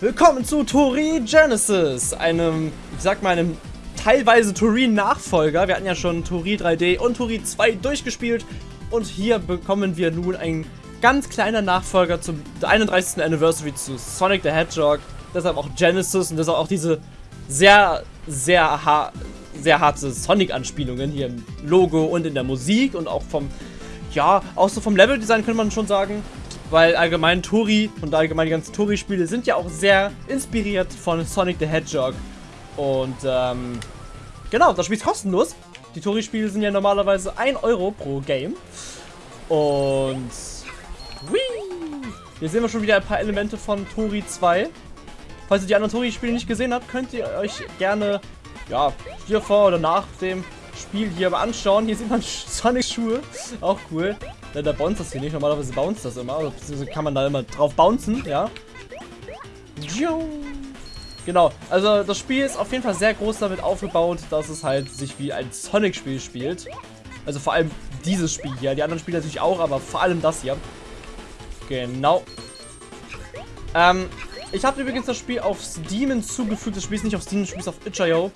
Willkommen zu Tori Genesis, einem, ich sag mal, einem teilweise Tori-Nachfolger. Wir hatten ja schon Tori 3D und Tori 2 durchgespielt und hier bekommen wir nun ein ganz kleiner Nachfolger zum 31. Anniversary zu Sonic the Hedgehog. Deshalb auch Genesis und deshalb auch diese sehr, sehr, ha sehr harte Sonic-Anspielungen hier im Logo und in der Musik und auch vom, ja, auch so vom Leveldesign könnte man schon sagen. Weil allgemein Tori und allgemein die ganzen Tori-Spiele sind ja auch sehr inspiriert von Sonic the Hedgehog. Und ähm, genau, das Spiel ist kostenlos. Die Tori-Spiele sind ja normalerweise 1 Euro pro Game. Und whee, hier sehen wir schon wieder ein paar Elemente von Tori 2. Falls ihr die anderen Tori-Spiele nicht gesehen habt, könnt ihr euch gerne ja, hier vor oder nach dem Spiel hier aber anschauen. Hier sieht man Sonic-Schuhe. Auch cool. Ja, der bounce das hier nicht. Normalerweise bounce das immer. Also, beziehungsweise kann man da immer drauf bouncen, ja. Genau, also das Spiel ist auf jeden Fall sehr groß damit aufgebaut, dass es halt sich wie ein Sonic-Spiel spielt. Also vor allem dieses Spiel hier. Die anderen Spiele natürlich auch, aber vor allem das hier. Genau. Ähm, ich habe übrigens das Spiel auf Steam hinzugefügt. Das Spiel ist nicht auf Steam, das Spiel ist auf itch.io.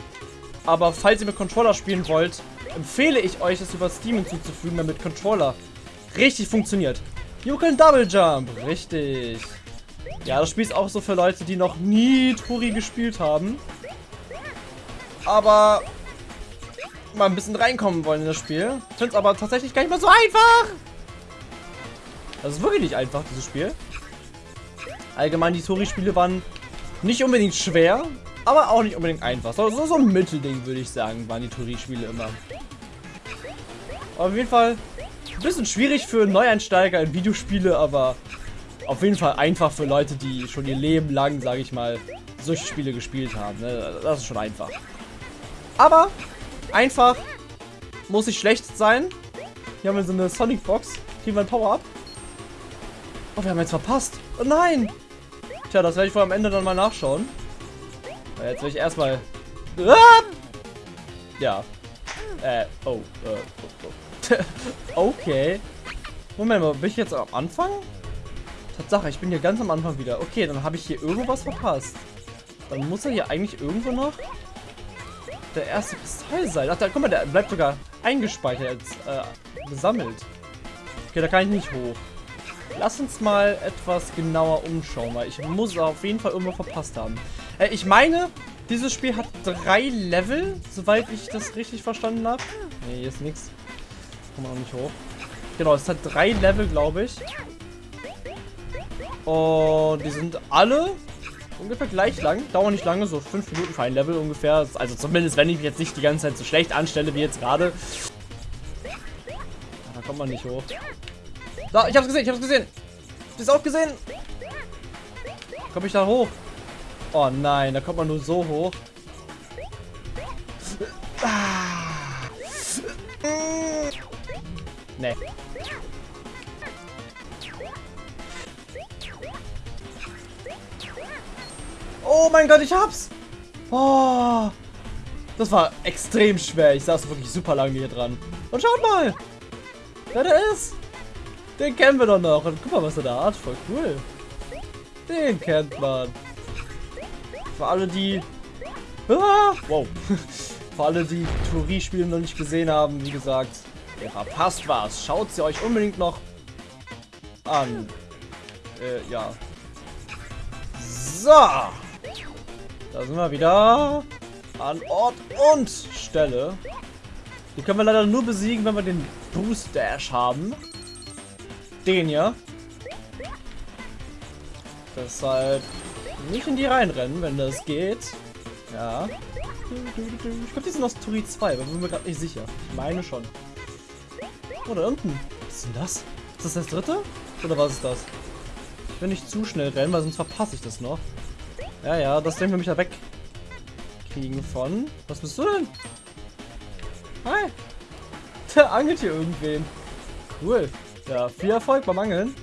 Aber falls ihr mit Controller spielen wollt, empfehle ich euch, es über Steam hinzuzufügen, damit Controller richtig funktioniert. You can Double Jump. Richtig. Ja, das Spiel ist auch so für Leute, die noch nie Tori gespielt haben. Aber mal ein bisschen reinkommen wollen in das Spiel. Ich finde es aber tatsächlich gar nicht mehr so einfach. Das ist wirklich nicht einfach, dieses Spiel. Allgemein, die Tori-Spiele waren nicht unbedingt schwer, aber auch nicht unbedingt einfach. So, so, so ein Mittelding, würde ich sagen, waren die Tori-Spiele immer. auf jeden Fall ein bisschen schwierig für Neueinsteiger in Videospiele, aber auf jeden Fall einfach für Leute, die schon ihr Leben lang, sage ich mal, solche Spiele gespielt haben. Ne? Das ist schon einfach. Aber einfach muss nicht schlecht sein. Hier haben wir so eine Sonic Box. Kriegen wir ein Power-Up. Oh, wir haben jetzt verpasst. Oh nein. Tja, das werde ich wohl am Ende dann mal nachschauen. Jetzt will ich erstmal... Ah! Ja. Äh, oh. Äh, okay. Moment mal, bin ich jetzt am Anfang? Tatsache, ich bin hier ganz am Anfang wieder. Okay, dann habe ich hier irgendwas verpasst. Dann muss er hier eigentlich irgendwo noch der erste Kristall sein. Ach, da, guck mal, der bleibt sogar eingespeichert, äh, gesammelt. Okay, da kann ich nicht hoch. Lass uns mal etwas genauer umschauen, weil ich muss auf jeden Fall irgendwo verpasst haben. Äh, ich meine, dieses Spiel hat drei Level, soweit ich das richtig verstanden habe. Ne, hier ist nichts. Kommen wir noch nicht hoch. Genau, es hat drei Level, glaube ich. Und die sind alle ungefähr gleich lang. Dauern nicht lange, so fünf Minuten für ein Level ungefähr. Also zumindest, wenn ich mich jetzt nicht die ganze Zeit so schlecht anstelle wie jetzt gerade. Da kommt man nicht hoch. Da, ich hab's gesehen, ich hab's gesehen. Ihr es auch gesehen? Komme ich da hoch? Oh nein, da kommt man nur so hoch. Ah. Nee. Oh mein Gott, ich hab's! Oh, das war extrem schwer. Ich saß wirklich super lange hier dran. Und schaut mal! Wer der ist! Den kennen wir doch noch. Und guck mal, was er da hat. Voll cool. Den kennt man. Für alle, die... Ah, wow. Für alle, die Theorie-Spiele noch nicht gesehen haben, wie gesagt, ihr verpasst was. Schaut sie euch unbedingt noch an. Äh, ja. So. Da sind wir wieder an Ort und Stelle. Die können wir leider nur besiegen, wenn wir den Boost Dash haben. Den hier. Deshalb nicht in die reinrennen, wenn das geht. Ja. Ich glaube, die sind aus Turi 2, aber bin mir gerade nicht sicher. Ich meine schon. Da unten. Was ist denn das? Ist das das dritte? Oder was ist das? Ich will nicht zu schnell rennen, weil sonst verpasse ich das noch. Ja, ja, das Ding will mich da wegkriegen von. Was bist du denn? Hi. Der angelt hier irgendwen. Cool. Ja, viel Erfolg beim Angeln.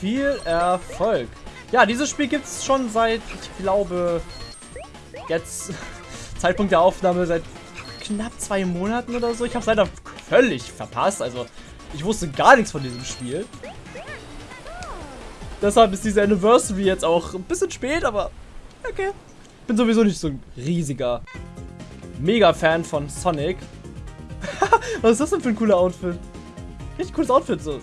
Viel Erfolg. Ja, dieses Spiel gibt es schon seit, ich glaube, jetzt, Zeitpunkt der Aufnahme, seit knapp zwei Monaten oder so. Ich habe es leider völlig verpasst. Also, ich wusste gar nichts von diesem Spiel. Deshalb ist diese Anniversary jetzt auch ein bisschen spät, aber okay. Bin sowieso nicht so ein riesiger Mega-Fan von Sonic. Was ist das denn für ein cooler Outfit? Richtig cooles Outfit. So.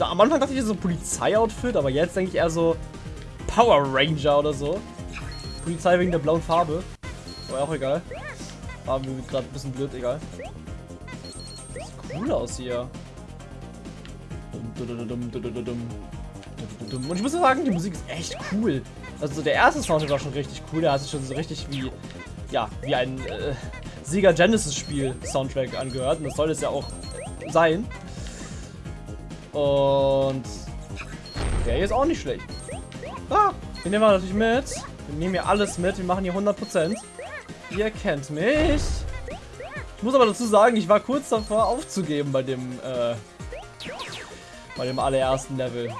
Am Anfang dachte ich so Polizei-Outfit, aber jetzt denke ich eher so Power Ranger oder so. Polizei wegen der blauen Farbe. Aber auch egal. War mir gerade ein bisschen blöd, egal. Cool aus hier. Und ich muss sagen, die Musik ist echt cool. Also der erste Soundtrack war schon richtig cool. Der hat sich schon so richtig wie, ja, wie ein äh, Sega Genesis Spiel Soundtrack angehört. Und das soll es ja auch sein. Und der hier ist auch nicht schlecht. Ah, den nehmen wir natürlich mit. Wir nehmen hier alles mit. Wir machen hier 100%. Ihr kennt mich. Muss aber dazu sagen, ich war kurz davor aufzugeben bei dem, äh, bei dem allerersten Level.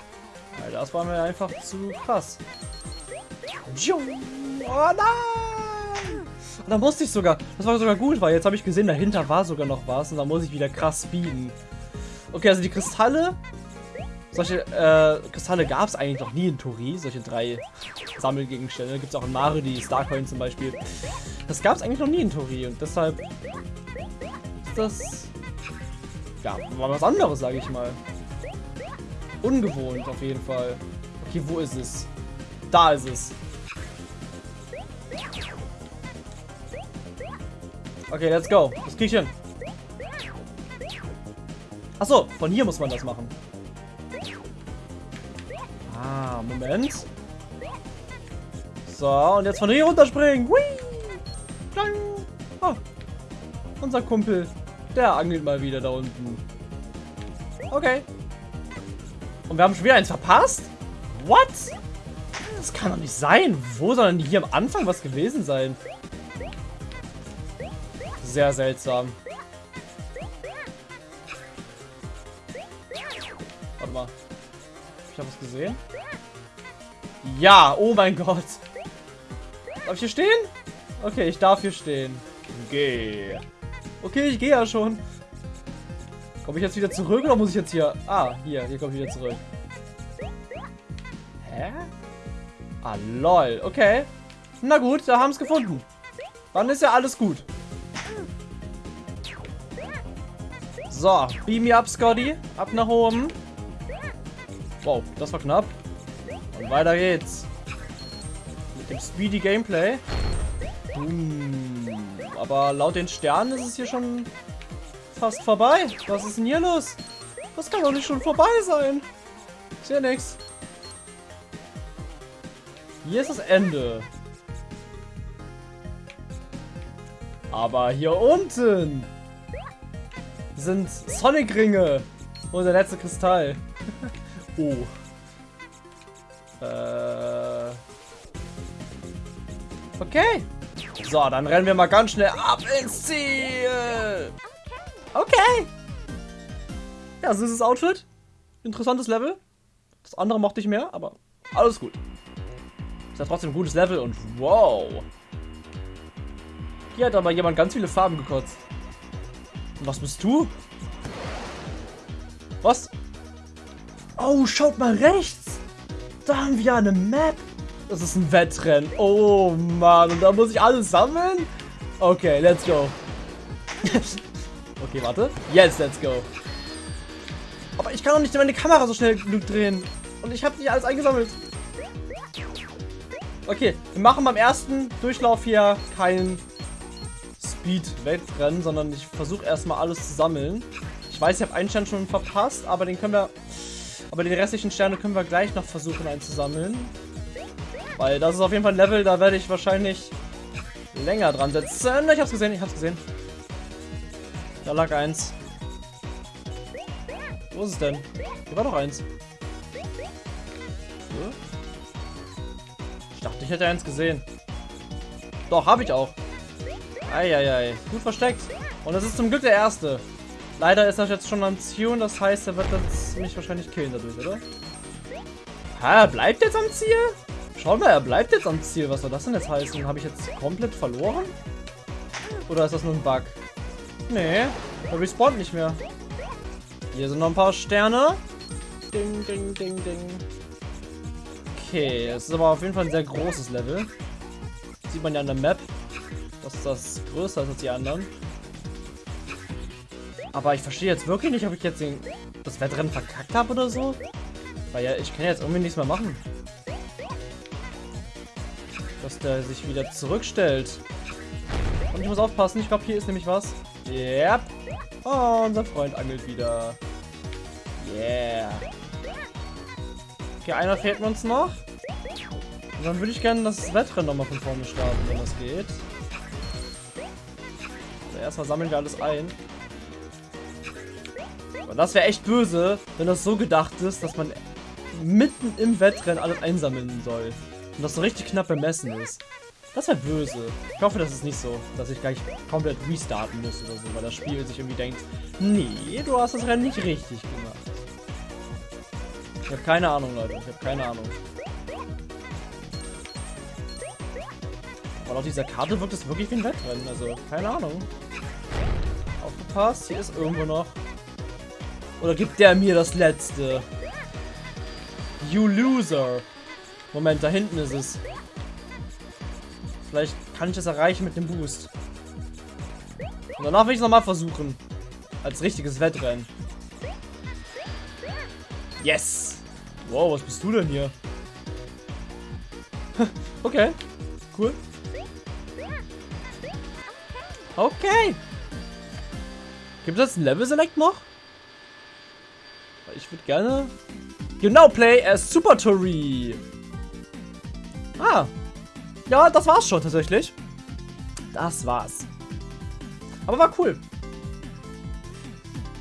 Weil das war mir einfach zu krass. Oh nein! Da musste ich sogar, das war sogar gut, weil jetzt habe ich gesehen, dahinter war sogar noch was und da muss ich wieder krass speeden. Okay, also die Kristalle, solche äh, Kristalle gab es eigentlich noch nie in Tori, solche drei Sammelgegenstände. Gibt es auch in Mario, die Starcoin zum Beispiel. Das gab es eigentlich noch nie in Tori und deshalb ist das, ja, mal was anderes, sage ich mal. Ungewohnt auf jeden Fall. Okay, wo ist es? Da ist es. Okay, let's go. Das krieg ich hin. Achso, von hier muss man das machen. Moment. So, und jetzt von hier runterspringen. Oh, unser Kumpel, der angelt mal wieder da unten. Okay. Und wir haben schon wieder eins verpasst? What? Das kann doch nicht sein. Wo soll denn hier am Anfang was gewesen sein? Sehr seltsam. Warte mal. Ich habe was gesehen. Ja, oh mein Gott. Darf ich hier stehen? Okay, ich darf hier stehen. Geh. Okay, ich gehe ja schon. Komme ich jetzt wieder zurück oder muss ich jetzt hier... Ah, hier, hier komme ich wieder zurück. Hä? Ah, lol. Okay. Na gut, da haben es gefunden. Dann ist ja alles gut. So, beam me up, Scotty. Ab nach oben. Wow, das war knapp. Und weiter geht's. Mit dem Speedy Gameplay. Hm, aber laut den Sternen ist es hier schon fast vorbei. Was ist denn hier los? Das kann doch nicht schon vorbei sein. Ich sehe nichts. Hier ist das Ende. Aber hier unten sind Sonic-Ringe. Und der letzte Kristall. oh. Äh. Okay. So, dann rennen wir mal ganz schnell ab ins Ziel. Okay. Ja, süßes Outfit. Interessantes Level. Das andere mochte ich mehr, aber alles gut. Ist ja trotzdem ein gutes Level und wow. Hier hat aber jemand ganz viele Farben gekotzt. Und was bist du? Was? Oh, schaut mal rechts. Da haben wir eine Map. Das ist ein Wettrennen. Oh Mann, und da muss ich alles sammeln? Okay, let's go. okay, warte. Jetzt, let's go. Aber ich kann doch nicht meine Kamera so schnell genug drehen. Und ich habe nicht alles eingesammelt. Okay, wir machen beim ersten Durchlauf hier kein Speed-Wettrennen, sondern ich versuche erstmal alles zu sammeln. Ich weiß, ich habe einen Stern schon verpasst, aber den können wir... Aber die restlichen Sterne können wir gleich noch versuchen einzusammeln. Weil das ist auf jeden Fall ein Level, da werde ich wahrscheinlich länger dran setzen. Ich hab's gesehen, ich hab's gesehen. Da lag eins. Wo ist es denn? Hier war doch eins. Ich dachte, ich hätte eins gesehen. Doch, habe ich auch. Eieiei. Gut versteckt. Und das ist zum Glück der erste. Leider ist das jetzt schon am Ziel und das heißt, er wird jetzt mich wahrscheinlich killen dadurch, oder? Ha, er bleibt jetzt am Ziel? Schau mal, er bleibt jetzt am Ziel. Was soll das denn jetzt heißen? Habe ich jetzt komplett verloren? Oder ist das nur ein Bug? Nee, er respawnt nicht mehr. Hier sind noch ein paar Sterne. Ding, ding, ding, ding. Okay, es ist aber auf jeden Fall ein sehr großes Level. Das sieht man ja an der Map, dass das größer ist als die anderen. Aber ich verstehe jetzt wirklich nicht, ob ich jetzt den, das Wettrennen verkackt habe oder so. Weil ja, ich kann jetzt irgendwie nichts mehr machen. Dass der sich wieder zurückstellt. Und ich muss aufpassen, ich glaube, hier ist nämlich was. Yep. Oh, unser Freund angelt wieder. Yeah. Okay, einer fehlt uns noch. Und dann würde ich gerne das Wettrennen nochmal von vorne starten, wenn das geht. Also erstmal sammeln wir alles ein. Und das wäre echt böse, wenn das so gedacht ist, dass man mitten im Wettrennen alles einsammeln soll. Und das so richtig knapp bemessen ist. Das wäre böse. Ich hoffe, das ist nicht so, dass ich gleich komplett restarten muss oder so, weil das Spiel sich irgendwie denkt, nee, du hast das Rennen nicht richtig gemacht. Ich habe keine Ahnung, Leute. Ich habe keine Ahnung. Aber auf dieser Karte wirkt es wirklich wie ein Wettrennen. Also, keine Ahnung. Aufgepasst, hier ist irgendwo noch. Oder gibt der mir das letzte? You loser. Moment, da hinten ist es. Vielleicht kann ich das erreichen mit dem Boost. Und danach will ich es nochmal versuchen. Als richtiges Wettrennen. Yes! Wow, was bist du denn hier? okay. Cool. Okay. Gibt es ein Level Select noch? Ich würde gerne... Genau, play as Super Tori. Ah, ja, das war's schon tatsächlich. Das war's. Aber war cool.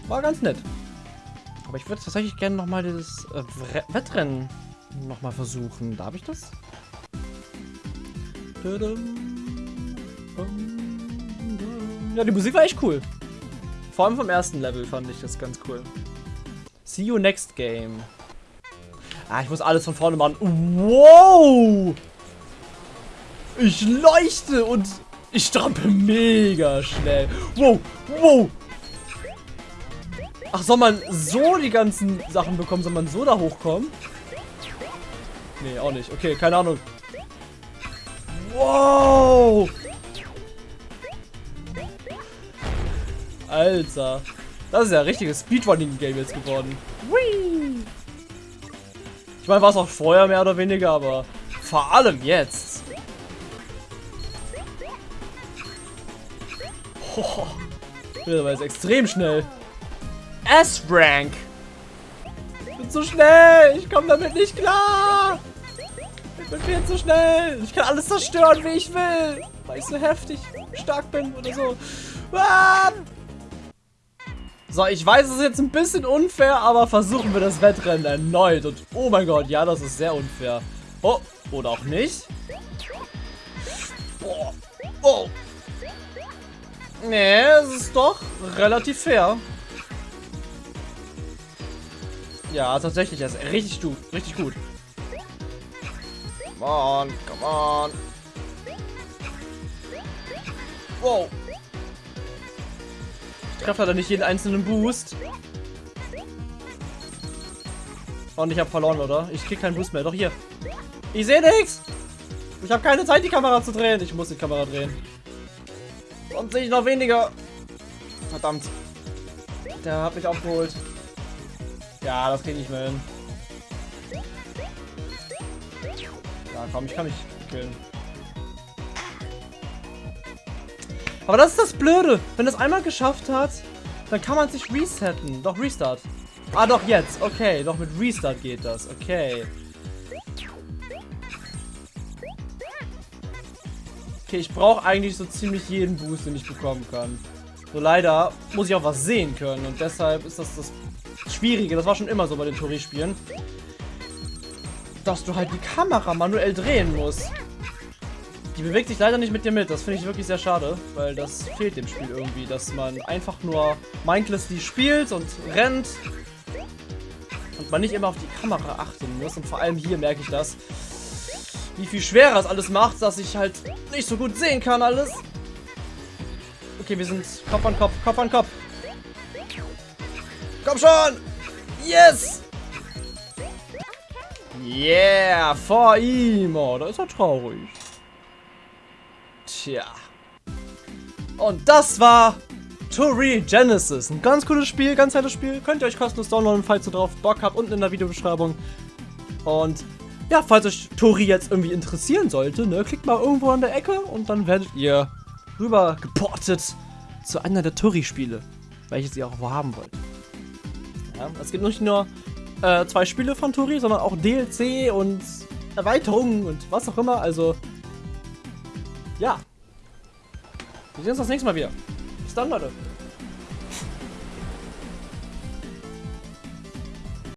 War ganz nett. Aber ich würde tatsächlich gerne nochmal dieses äh, Wettrennen nochmal versuchen. Darf ich das? Ja, die Musik war echt cool. Vor allem vom ersten Level fand ich das ganz cool. See you next game. Ah, ich muss alles von vorne machen. Wow! Ich leuchte und ich strampel mega schnell. Wow, wow. Ach, soll man so die ganzen Sachen bekommen? Soll man so da hochkommen? Nee, auch nicht. Okay, keine Ahnung. Wow. Alter. Das ist ja ein richtiges Speedrunning-Game jetzt geworden. Ich meine, war es auch vorher mehr oder weniger, aber vor allem jetzt. Oh, der war jetzt extrem schnell. S-Rank. Ich bin zu schnell. Ich komme damit nicht klar. Ich bin viel zu schnell. Ich kann alles zerstören, wie ich will. Weil ich so heftig stark bin oder so. Ah! So, ich weiß, es ist jetzt ein bisschen unfair, aber versuchen wir das Wettrennen erneut. Und oh mein Gott, ja, das ist sehr unfair. Oh, oder auch nicht. Boah. Oh, Nee, es ist doch relativ fair. Ja, tatsächlich, er ist richtig gut. Richtig gut. Come on, come on. Wow. Ich treffe leider nicht jeden einzelnen Boost. Und ich habe verloren, oder? Ich krieg keinen Boost mehr. Doch hier. Ich sehe nichts. Ich habe keine Zeit, die Kamera zu drehen. Ich muss die Kamera drehen. Sonst sehe ich noch weniger. Verdammt. Der hat mich aufgeholt. Ja, das kriege ich mehr hin. Ja, komm, ich kann mich killen. Aber das ist das Blöde. Wenn das einmal geschafft hat, dann kann man sich resetten. Doch, Restart. Ah, doch, jetzt. Okay, doch mit Restart geht das. Okay. Okay, ich brauche eigentlich so ziemlich jeden Boost, den ich bekommen kann. So leider muss ich auch was sehen können und deshalb ist das das Schwierige. Das war schon immer so bei den Tori-Spielen. Dass du halt die Kamera manuell drehen musst. Die bewegt sich leider nicht mit dir mit. Das finde ich wirklich sehr schade, weil das fehlt dem Spiel irgendwie, dass man einfach nur mindlessly spielt und rennt und man nicht immer auf die Kamera achten muss. Und vor allem hier merke ich das wie viel schwerer es alles macht, dass ich halt nicht so gut sehen kann alles. Okay, wir sind Kopf an Kopf, Kopf an Kopf. Komm schon! Yes! Yeah, vor ihm. Oh, da ist er traurig. Tja. Und das war Tori Genesis. Ein ganz cooles Spiel, ganz nettes Spiel. Könnt ihr euch kostenlos downloaden, falls ihr drauf Bock habt, unten in der Videobeschreibung. Und ja, falls euch Tori jetzt irgendwie interessieren sollte, ne, klickt mal irgendwo an der Ecke und dann werdet ihr rüber geportet zu einer der Tori-Spiele, welches ihr auch haben wollt. Ja, es gibt nicht nur äh, zwei Spiele von Tori, sondern auch DLC und Erweiterungen und was auch immer. Also, ja. Wir sehen uns das nächste Mal wieder. Bis dann, Leute.